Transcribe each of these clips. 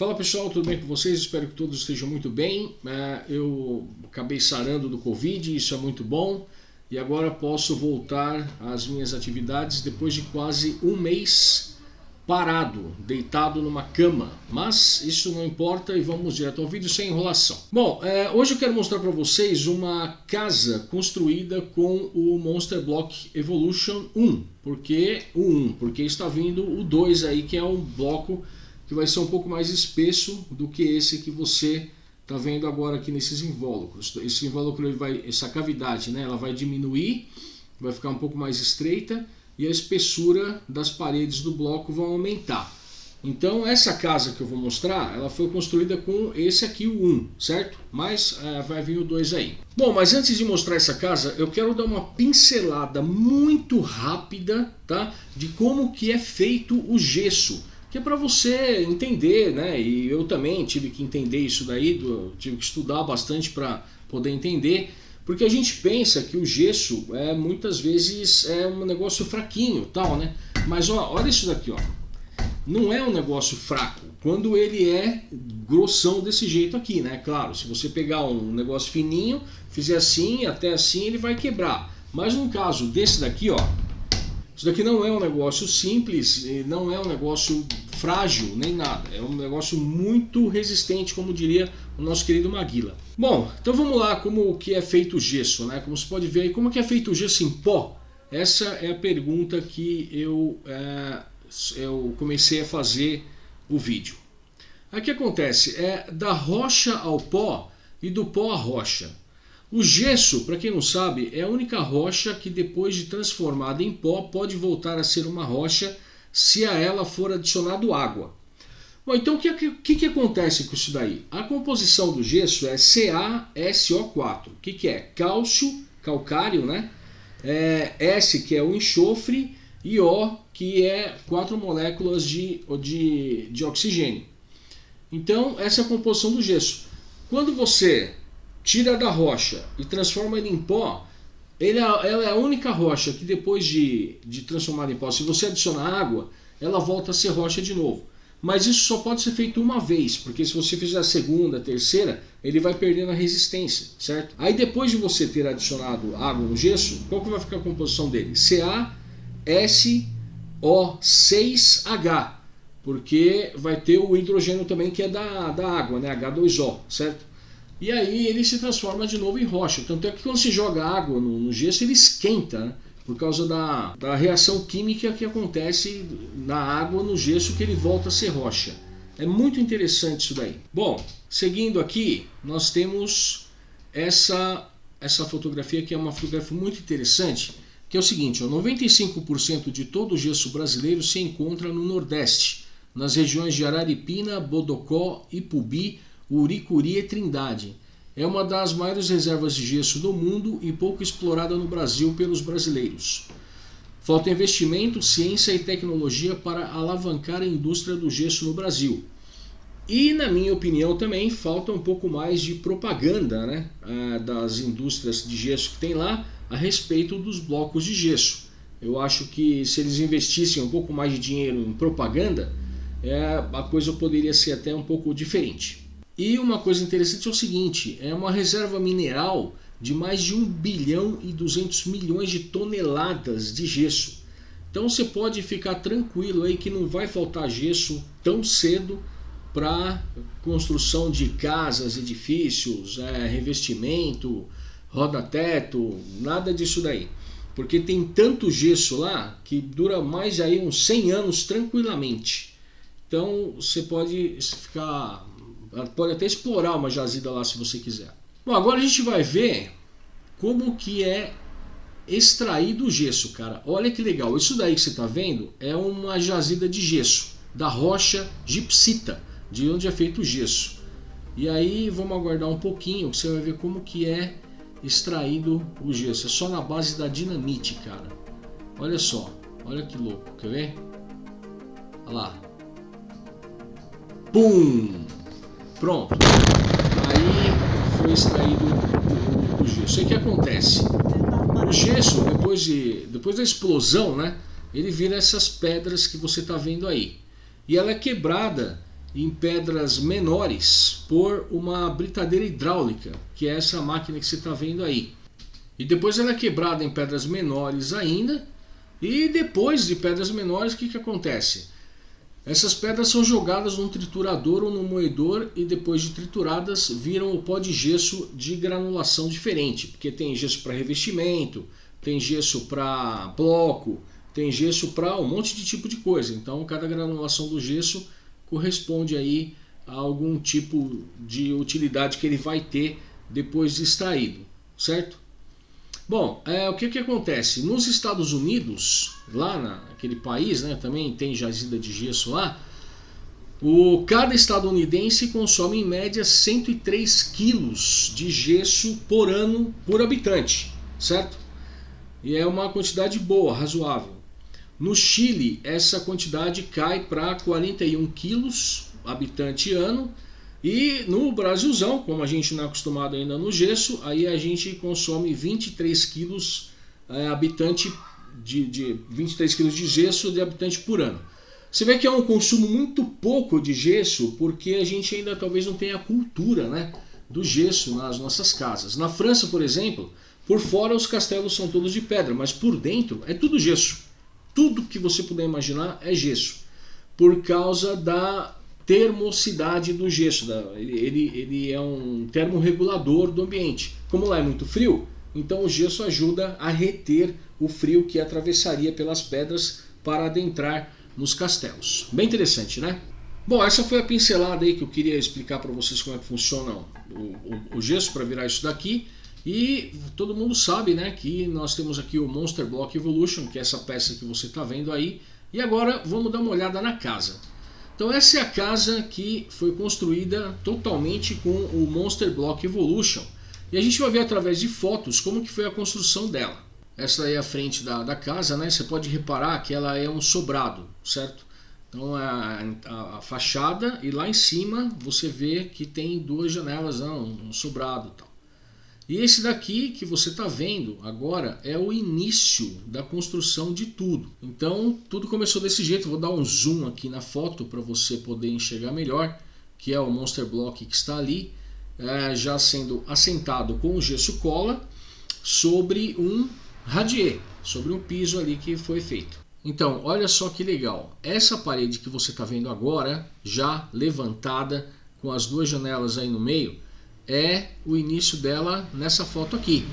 Fala pessoal, tudo bem com vocês? Espero que todos estejam muito bem. É, eu acabei sarando do Covid, isso é muito bom. E agora posso voltar às minhas atividades depois de quase um mês parado, deitado numa cama. Mas isso não importa e vamos direto ao vídeo sem enrolação. Bom, é, hoje eu quero mostrar para vocês uma casa construída com o Monster Block Evolution 1. Por que o 1? Porque está vindo o 2 aí, que é um bloco que vai ser um pouco mais espesso do que esse que você está vendo agora aqui nesses invólucros. Esse invólucro, ele vai, essa cavidade, né, ela vai diminuir, vai ficar um pouco mais estreita e a espessura das paredes do bloco vão aumentar. Então essa casa que eu vou mostrar, ela foi construída com esse aqui, o 1, certo? Mas é, vai vir o 2 aí. Bom, mas antes de mostrar essa casa, eu quero dar uma pincelada muito rápida, tá? De como que é feito o gesso que é para você entender, né? E eu também tive que entender isso daí, tive que estudar bastante para poder entender, porque a gente pensa que o gesso é muitas vezes é um negócio fraquinho, tal, né? Mas ó, olha isso daqui, ó. Não é um negócio fraco quando ele é grossão desse jeito aqui, né? Claro, se você pegar um negócio fininho, fizer assim, até assim, ele vai quebrar. Mas no caso desse daqui, ó, isso daqui não é um negócio simples, não é um negócio frágil, nem nada. É um negócio muito resistente, como diria o nosso querido Maguila. Bom, então vamos lá como que é feito o gesso, né? Como você pode ver aí, como que é feito o gesso em pó? Essa é a pergunta que eu, é, eu comecei a fazer o vídeo. O que acontece? É da rocha ao pó e do pó à rocha. O gesso, para quem não sabe, é a única rocha que depois de transformada em pó pode voltar a ser uma rocha se a ela for adicionado água. Bom, então o que, que, que, acontece com isso daí? A composição do gesso é CaSO4. O que, que é? Cálcio, calcário, né? É, S, que é o enxofre, e O, que é quatro moléculas de, de, de oxigênio. Então, essa é a composição do gesso. Quando você tira da rocha e transforma ele em pó, ele é, ela é a única rocha que depois de, de transformada em pó, se você adicionar água, ela volta a ser rocha de novo. Mas isso só pode ser feito uma vez, porque se você fizer a segunda, a terceira, ele vai perdendo a resistência, certo? Aí depois de você ter adicionado água no gesso, qual que vai ficar a composição dele? CaSO6H, porque vai ter o hidrogênio também que é da, da água, né? H2O, certo? E aí ele se transforma de novo em rocha. Tanto é que quando se joga água no, no gesso, ele esquenta, né? por causa da, da reação química que acontece na água, no gesso, que ele volta a ser rocha. É muito interessante isso daí. Bom, seguindo aqui, nós temos essa, essa fotografia que é uma fotografia muito interessante, que é o seguinte, ó, 95% de todo o gesso brasileiro se encontra no Nordeste, nas regiões de Araripina, Bodocó, Ipubi, Uricuri e Trindade. É uma das maiores reservas de gesso do mundo e pouco explorada no Brasil pelos brasileiros. Falta investimento, ciência e tecnologia para alavancar a indústria do gesso no Brasil. E, na minha opinião, também falta um pouco mais de propaganda né, das indústrias de gesso que tem lá a respeito dos blocos de gesso. Eu acho que se eles investissem um pouco mais de dinheiro em propaganda, é, a coisa poderia ser até um pouco diferente. E uma coisa interessante é o seguinte, é uma reserva mineral de mais de 1 bilhão e 200 milhões de toneladas de gesso. Então você pode ficar tranquilo aí que não vai faltar gesso tão cedo para construção de casas, edifícios, é, revestimento, roda-teto, nada disso daí. Porque tem tanto gesso lá que dura mais aí uns 100 anos tranquilamente. Então você pode ficar pode até explorar uma jazida lá se você quiser. Bom, agora a gente vai ver como que é extraído o gesso, cara. Olha que legal. Isso daí que você está vendo é uma jazida de gesso, da rocha gipsita, de onde é feito o gesso. E aí vamos aguardar um pouquinho, que você vai ver como que é extraído o gesso. É só na base da dinamite, cara. Olha só, olha que louco, quer ver? Olha lá. Pum! Pronto. Aí foi extraído o, o, gesso. E o que acontece? O gesso, depois, de, depois da explosão, né, ele vira essas pedras que você está vendo aí. E ela é quebrada em pedras menores por uma britadeira hidráulica, que é essa máquina que você está vendo aí. E depois ela é quebrada em pedras menores ainda. E depois de pedras menores, o que, que acontece? Essas pedras são jogadas num triturador ou num moedor e depois de trituradas viram o pó de gesso de granulação diferente, porque tem gesso para revestimento, tem gesso para bloco, tem gesso para um monte de tipo de coisa. Então cada granulação do gesso corresponde aí a algum tipo de utilidade que ele vai ter depois de extraído, certo? Bom, é, o que, que acontece? Nos Estados Unidos, lá naquele país, né, também tem jazida de gesso lá, o, cada estadunidense consome em média 103 quilos de gesso por ano por habitante, certo? E é uma quantidade boa, razoável. No Chile, essa quantidade cai para 41 quilos habitante ano. E no Brasilzão, como a gente não é acostumado ainda no gesso, aí a gente consome 23 quilos é, habitante de, de 23 quilos de gesso de habitante por ano. Você vê que é um consumo muito pouco de gesso, porque a gente ainda talvez não tenha a cultura né, do gesso nas nossas casas. Na França, por exemplo, por fora os castelos são todos de pedra, mas por dentro é tudo gesso. Tudo que você puder imaginar é gesso. Por causa da termocidade do gesso. Ele, ele é um termorregulador do ambiente. Como lá é muito frio, então o gesso ajuda a reter o frio que atravessaria pelas pedras para adentrar nos castelos. Bem interessante, né? Bom, essa foi a pincelada aí que eu queria explicar para vocês como é que funciona o, o, o gesso para virar isso daqui. E todo mundo sabe né, que nós temos aqui o Monster Block Evolution, que é essa peça que você está vendo aí. E agora vamos dar uma olhada na casa. Então essa é a casa que foi construída totalmente com o Monster Block Evolution. E a gente vai ver através de fotos como que foi a construção dela. Essa é a frente da, da casa, né? Você pode reparar que ela é um sobrado, certo? Então a, a, a fachada e lá em cima você vê que tem duas janelas, não, um sobrado tal. E esse daqui que você está vendo agora é o início da construção de tudo. Então tudo começou desse jeito. Vou dar um zoom aqui na foto para você poder enxergar melhor, que é o Monster Block que está ali, é, já sendo assentado com o gesso cola sobre um radier, sobre um piso ali que foi feito. Então, olha só que legal. Essa parede que você está vendo agora, já levantada, com as duas janelas aí no meio, é o início dela nessa foto aqui.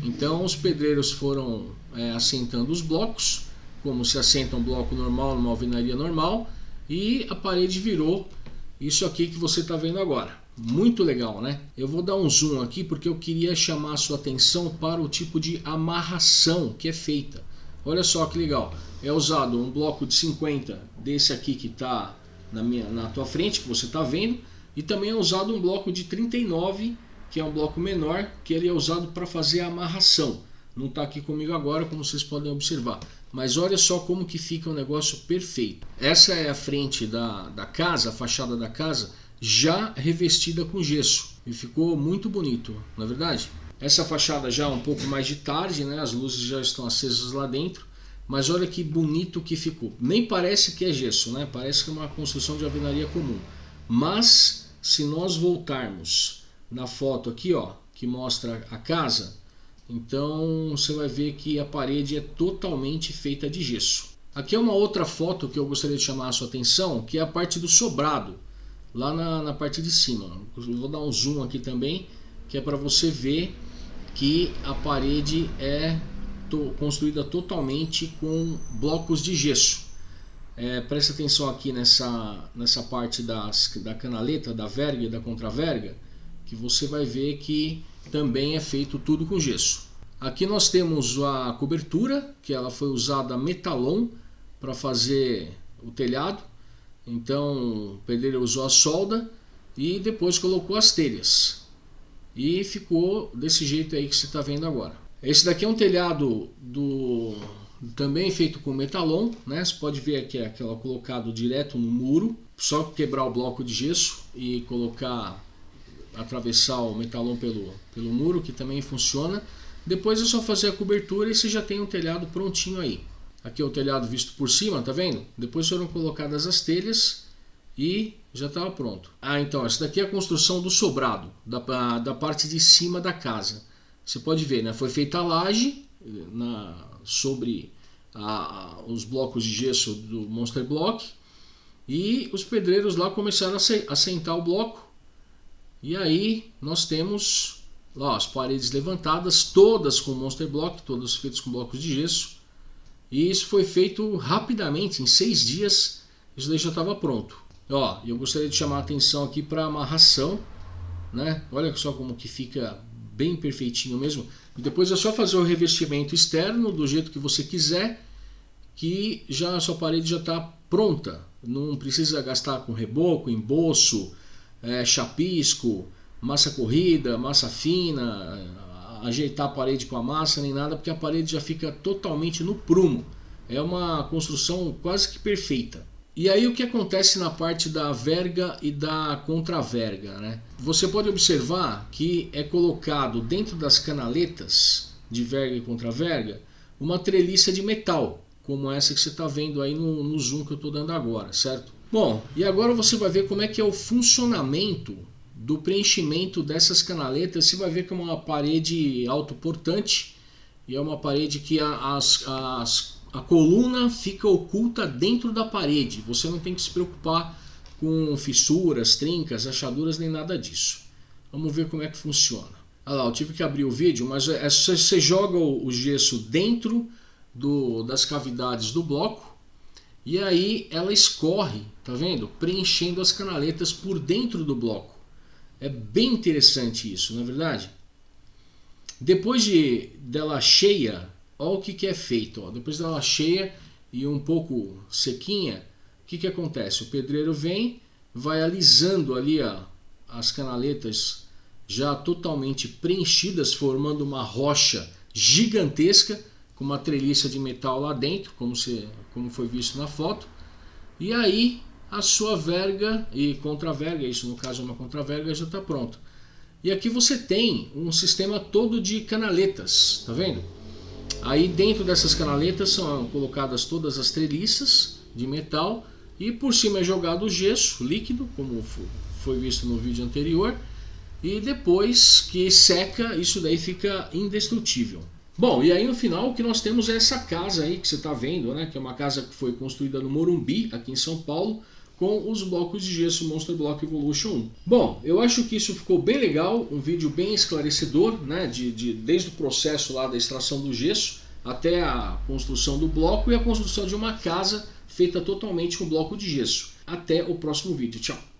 Então os pedreiros foram é, assentando os blocos, como se assenta um bloco normal numa alvenaria normal, e a parede virou isso aqui que você está vendo agora. Muito legal, né? Eu vou dar um zoom aqui porque eu queria chamar a sua atenção para o tipo de amarração que é feita. Olha só que legal. É usado um bloco de 50 desse aqui que está na, minha, na tua frente, que você está vendo, e também é usado um bloco de 39, que é um bloco menor, que ele é usado para fazer a amarração. Não está aqui comigo agora, como vocês podem observar. Mas olha só como que fica o negócio perfeito. Essa é a frente da, da casa, a fachada da casa, já revestida com gesso. E ficou muito bonito, na é verdade? Essa fachada já é um pouco mais de tarde, né? as luzes já estão acesas lá dentro. Mas olha que bonito que ficou. Nem parece que é gesso, né? parece que é uma construção de alvenaria comum. Mas se nós voltarmos na foto aqui, ó, que mostra a casa, então você vai ver que a parede é totalmente feita de gesso. Aqui é uma outra foto que eu gostaria de chamar a sua atenção, que é a parte do sobrado, lá na, na parte de cima. Eu vou dar um zoom aqui também, que é para você ver que a parede é to construída totalmente com blocos de gesso. É, preste atenção aqui nessa, nessa parte das, da canaleta, da verga e da contraverga, que você vai ver que também é feito tudo com gesso. Aqui nós temos a cobertura, que ela foi usada metalon para fazer o telhado. Então o pedreiro usou a solda e depois colocou as telhas. E ficou desse jeito aí que você está vendo agora. Esse daqui é um telhado do também feito com metalon, né? Você pode ver aqui aquela colocado direto no muro, só quebrar o bloco de gesso e colocar, atravessar o metalon pelo, pelo muro, que também funciona. Depois é só fazer a cobertura e você já tem um telhado prontinho aí. Aqui é o telhado visto por cima, tá vendo? Depois foram colocadas as telhas e já estava pronto. Ah, então, essa daqui é a construção do sobrado, da, da parte de cima da casa. Você pode ver, né? Foi feita a laje na, sobre a, os blocos de gesso do Monster Block e os pedreiros lá começaram a assentar o bloco. E aí nós temos lá as paredes levantadas, todas com Monster Block, todas feitas com blocos de gesso. E isso foi feito rapidamente, em seis dias, isso daí já estava pronto. Ó, eu gostaria de chamar a atenção aqui para a amarração, né? Olha só como que fica bem perfeitinho mesmo. E depois é só fazer o revestimento externo do jeito que você quiser, que já a sua parede já está pronta. Não precisa gastar com reboco, emboço, é, chapisco, massa corrida, massa fina, ajeitar a parede com a massa nem nada, porque a parede já fica totalmente no prumo. É uma construção quase que perfeita. E aí o que acontece na parte da verga e da contraverga? Né? Você pode observar que é colocado dentro das canaletas de verga e contraverga uma treliça de metal, como essa que você está vendo aí no, no zoom que eu estou dando agora, certo? Bom, e agora você vai ver como é que é o funcionamento do preenchimento dessas canaletas. Você vai ver que é uma parede autoportante e é uma parede que as, as a coluna fica oculta dentro da parede. Você não tem que se preocupar com fissuras, trincas, achaduras nem nada disso. Vamos ver como é que funciona. Olha lá, eu tive que abrir o vídeo, mas é, você joga o gesso dentro do, das cavidades do bloco e aí ela escorre, tá vendo? Preenchendo as canaletas por dentro do bloco. É bem interessante isso, não é verdade? Depois de dela cheia, Olha o que, que é feito. Ó. Depois dela cheia e um pouco sequinha, o que, que acontece? O pedreiro vem, vai alisando ali ó, as canaletas já totalmente preenchidas, formando uma rocha gigantesca com uma treliça de metal lá dentro, como, se, como foi visto na foto. E aí a sua verga e contraverga, isso no caso é uma contraverga, já está pronto. E aqui você tem um sistema todo de canaletas, tá vendo? Aí dentro dessas canaletas são colocadas todas as treliças de metal e por cima é jogado o gesso líquido, como foi visto no vídeo anterior, e depois que seca, isso daí fica indestrutível. Bom, e aí no final o que nós temos é essa casa aí que você está vendo, né, que é uma casa que foi construída no Morumbi, aqui em São Paulo, com os blocos de gesso Monster Block Evolution 1. Bom, eu acho que isso ficou bem legal, um vídeo bem esclarecedor, né, de, de, desde o processo lá da extração do gesso até a construção do bloco e a construção de uma casa feita totalmente com bloco de gesso. Até o próximo vídeo. Tchau!